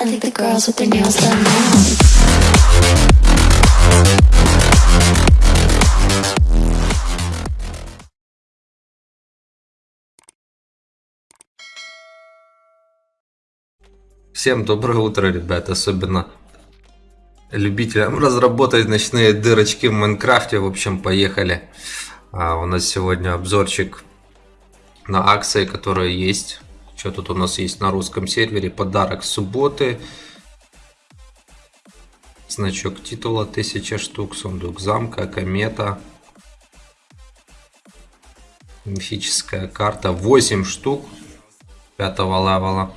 I think the girls with their nails done now. Всем доброе утро, ребят, особенно любителям разработать ночные дырочки в Майнкрафте. В общем, поехали. А, у нас сегодня обзорчик на акции, которые есть. Что тут у нас есть на русском сервере? Подарок субботы. Значок титула 1000 штук, сундук замка, комета. Мифическая карта 8 штук пятого левела.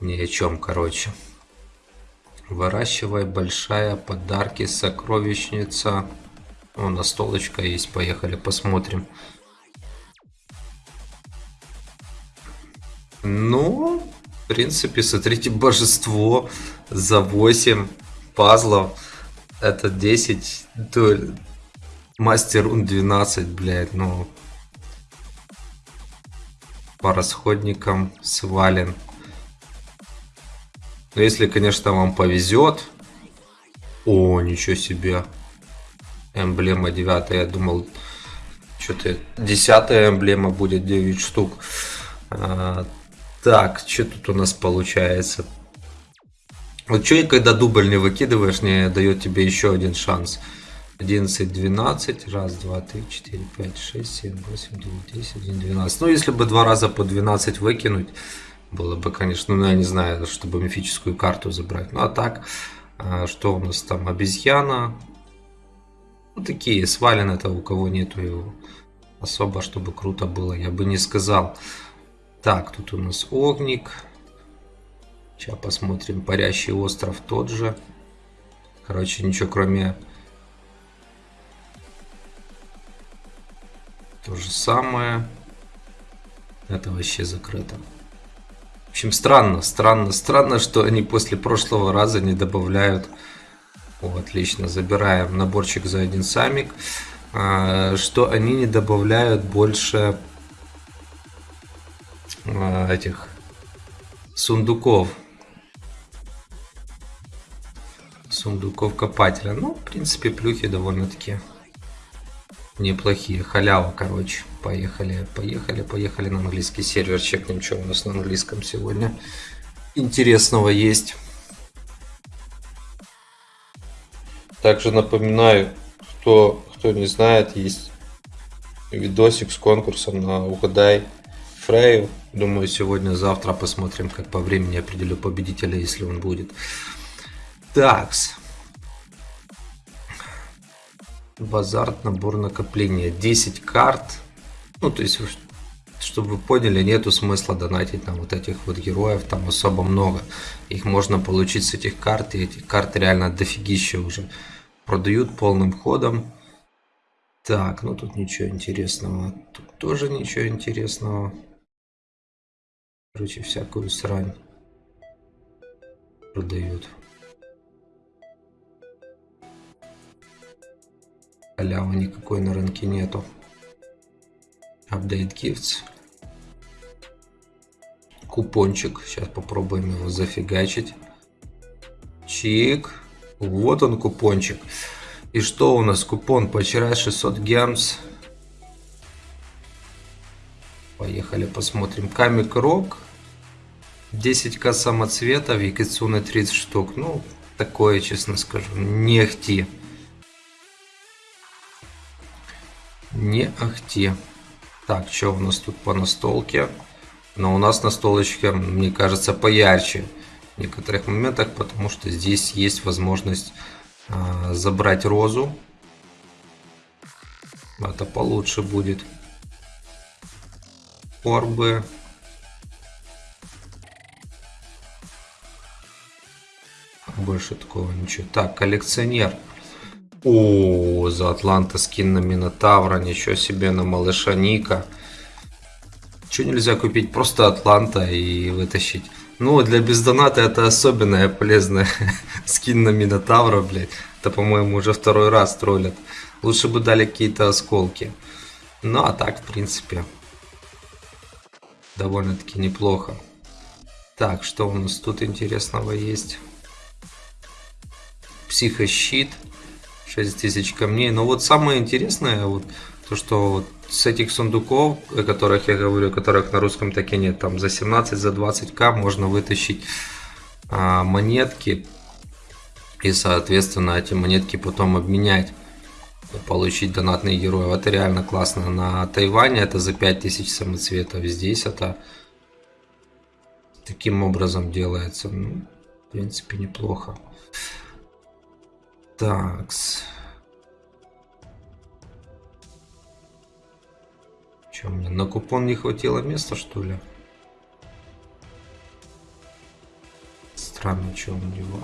Ни о чем, короче. Выращивай большая подарки, сокровищница. О, настолочка есть, поехали посмотрим. Ну, в принципе, смотрите, божество за 8 пазлов. Это 10, то мастер ун 12, блядь, ну. По расходникам свален. Но если, конечно, вам повезет. О, ничего себе. Эмблема 9. Я думал, что-то 10 эмблема будет 9 штук. Так, что тут у нас получается? Вот что, когда дубль не выкидываешь, не дает тебе еще один шанс. 11, 12, раз, два, три, четыре, пять, шесть, семь, восемь, девять, десять, один, двенадцать. Ну, если бы два раза по 12 выкинуть, было бы, конечно, ну, я не знаю, чтобы мифическую карту забрать. Ну, а так, а, что у нас там? Обезьяна. Ну, такие, свален это у кого нету его. Особо, чтобы круто было, я бы не сказал. Так, тут у нас огник. Сейчас посмотрим. Парящий остров тот же. Короче, ничего кроме... То же самое. Это вообще закрыто. В общем, странно, странно, странно, что они после прошлого раза не добавляют. О, отлично, забираем наборчик за один самик. А, что они не добавляют больше этих сундуков. Сундуков копателя. Ну, в принципе, плюхи довольно-таки неплохие. Халява, короче. Поехали, поехали, поехали на английский сервер. Чекнем, что у нас на английском сегодня интересного есть. Также напоминаю, кто, кто не знает, есть видосик с конкурсом на угадай Фрею. Думаю, сегодня-завтра посмотрим, как по времени определю победителя, если он будет. Такс. Базарт, набор накопления. 10 карт. Ну, то есть, чтобы вы поняли, нету смысла донатить на вот этих вот героев. Там особо много. Их можно получить с этих карт. И этих карт реально дофигища уже. Продают полным ходом. Так, ну тут ничего интересного. Тут тоже ничего интересного. Короче, всякую срань продают. Халявы никакой на рынке нету. Update Gifts. Купончик. Сейчас попробуем его зафигачить. Чик. Вот он купончик. И что у нас? Купон поочеряй 600 гемс. Поехали посмотрим. Камик Рок. 10к самоцветов. Якицуны 30 штук. Ну, такое, честно скажу. Не ахти. Не ахти. Так, что у нас тут по настолке? Но у нас настолочка, мне кажется, поярче в некоторых моментах, потому что здесь есть возможность а, забрать розу. Это получше будет. Орбы. Больше такого ничего. Так, коллекционер. О, за Атланта скин на Минотавра, ничего себе, на малыша Ника. Что нельзя купить? Просто Атланта и вытащить. Ну, для бездоната это особенная полезная скин на Минотавра, блядь. Это, по-моему, уже второй раз троллят. Лучше бы дали какие-то осколки. Ну, а так, в принципе, довольно-таки неплохо. Так, что у нас тут интересного есть? Психощит. 6000 камней. Но вот самое интересное, вот то, что вот с этих сундуков, о которых я говорю, которых на русском так и нет, там за 17, за 20к можно вытащить а, монетки и, соответственно, эти монетки потом обменять получить донатные герои. Это реально классно. На Тайване это за 5000 самоцветов. Здесь это таким образом делается. Ну, в принципе, неплохо. Такс. Че, мне на купон не хватило места, что ли? Странно, что у него...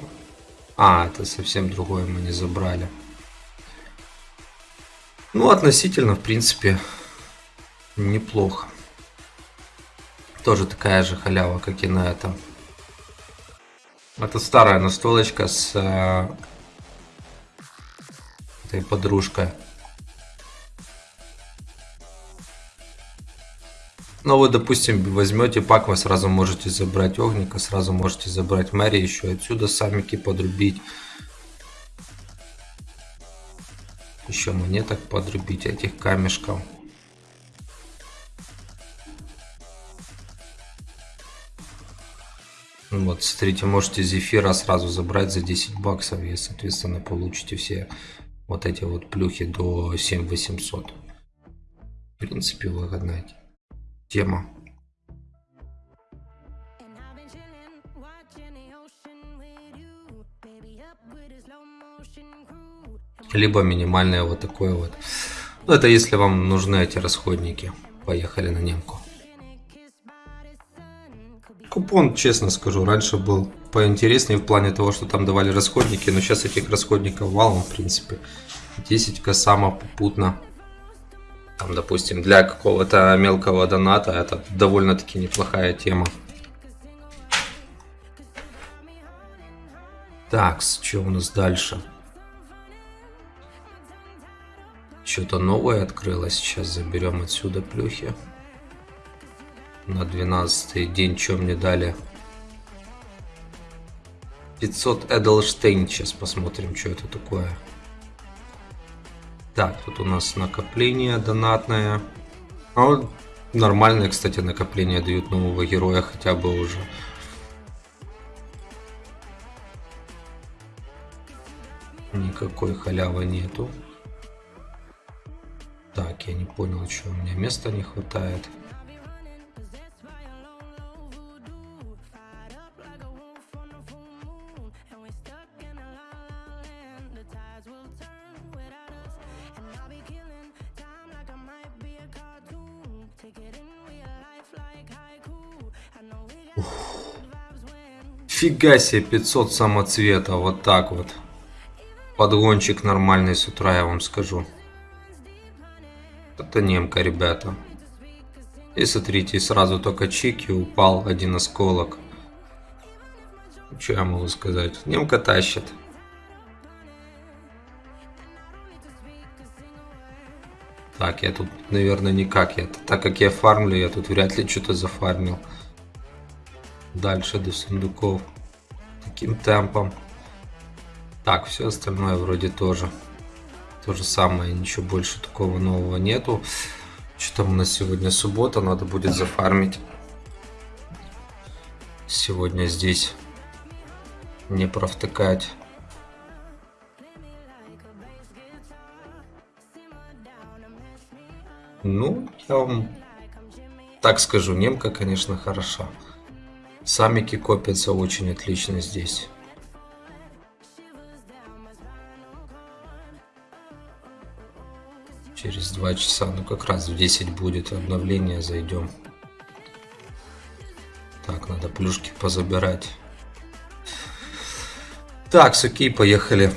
А, это совсем другое мы не забрали. Ну, относительно, в принципе, неплохо. Тоже такая же халява, как и на этом. Это старая настолочка с этой подружкой. Ну, вы, допустим, возьмете пак, вы сразу можете забрать огника, сразу можете забрать Мэри, еще отсюда самики подрубить. Еще монеток подрубить, этих камешков. Вот, смотрите, можете зефира сразу забрать за 10 баксов и, соответственно, получите все вот эти вот плюхи до 7800. В принципе, выгодная тема. Либо минимальное вот такое вот. Ну, это если вам нужны эти расходники. Поехали на немку. Купон, честно скажу, раньше был поинтереснее в плане того, что там давали расходники, но сейчас этих расходников валом, в принципе. 10 косама попутно. Там, допустим, для какого-то мелкого доната это довольно-таки неплохая тема. Так, что у нас дальше? Что-то новое открылось. Сейчас заберем отсюда плюхи. На 12 день что мне дали? 500 Эдлштейн. Сейчас посмотрим, что это такое. Так, тут у нас накопление донатное. Вот нормальное, кстати, накопление дают нового героя хотя бы уже. Никакой халявы нету. Так, я не понял, что у меня места не хватает. Фига себе, 500 самоцвета, вот так вот. Подгончик нормальный с утра, я вам скажу. Это немка, ребята. И смотрите, сразу только чики упал один осколок. Что я могу сказать? Немка тащит. Так, я тут, наверное, никак. Я, так как я фармлю, я тут вряд ли что-то зафармил дальше до сундуков таким темпом. Так, все остальное вроде тоже. То же самое, ничего больше такого нового нету. Что там у нас сегодня суббота, надо будет зафармить. Сегодня здесь не провтыкать. Ну, я вам так скажу, немка, конечно, хороша. Самики копятся очень отлично здесь. Через два часа, ну как раз в 10 будет обновление, зайдем. Так, надо плюшки позабирать. Так, окей, поехали.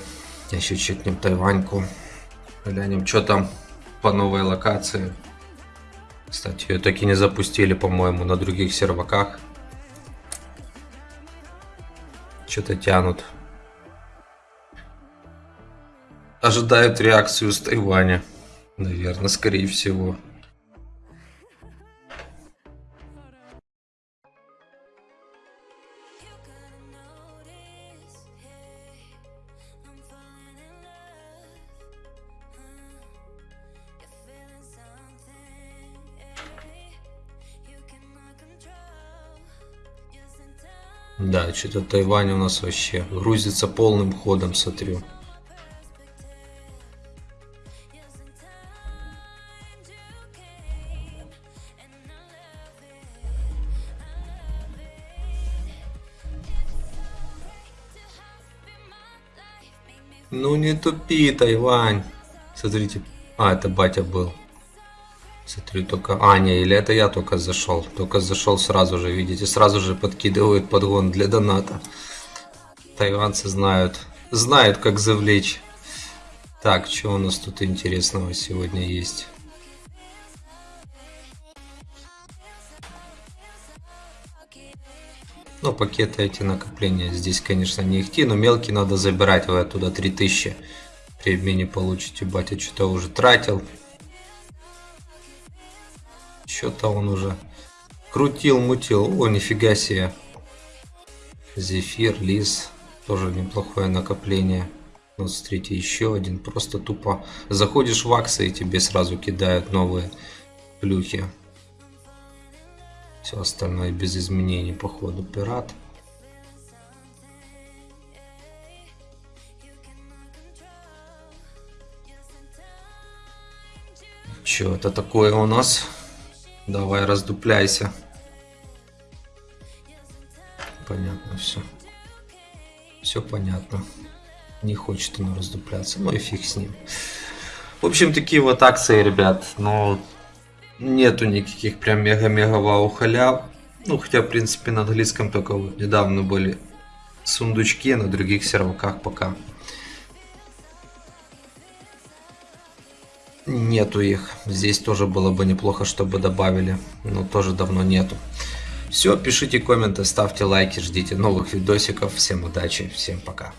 Еще чекнем Тайваньку. Глянем, что там по новой локации. Кстати, ее так и не запустили, по-моему, на других серваках. Что-то тянут. Ожидают реакцию с Тайваня. Наверное, скорее всего. Да, что-то Тайвань у нас вообще грузится полным ходом, смотрю. Ну не тупи, Тайвань. Смотрите. А, это батя был. Смотрю только... А, не, или это я только зашел. Только зашел сразу же, видите, сразу же подкидывают подгон для доната. Тайванцы знают. Знают, как завлечь. Так, что у нас тут интересного сегодня есть? Ну, пакеты эти накопления здесь, конечно, не ихти, но мелкие надо забирать. Вы оттуда 3000 при обмене получите. Батя что-то уже тратил. Что-то он уже крутил, мутил. О, нифига себе. Зефир, лис. Тоже неплохое накопление. Вот смотрите, еще один. Просто тупо заходишь в акции и тебе сразу кидают новые плюхи. Все остальное без изменений по ходу пират. Че это такое у нас? Давай раздупляйся. Понятно все. Все понятно. Не хочет он раздупляться. Ну и фиг с ним. В общем, такие вот акции, ребят. Но нету никаких прям мега-мега вау халяв. Ну, хотя, в принципе, на английском только вот недавно были сундучки, на других серваках пока нету их. Здесь тоже было бы неплохо, чтобы добавили, но тоже давно нету. Все, пишите комменты, ставьте лайки, ждите новых видосиков. Всем удачи, всем пока.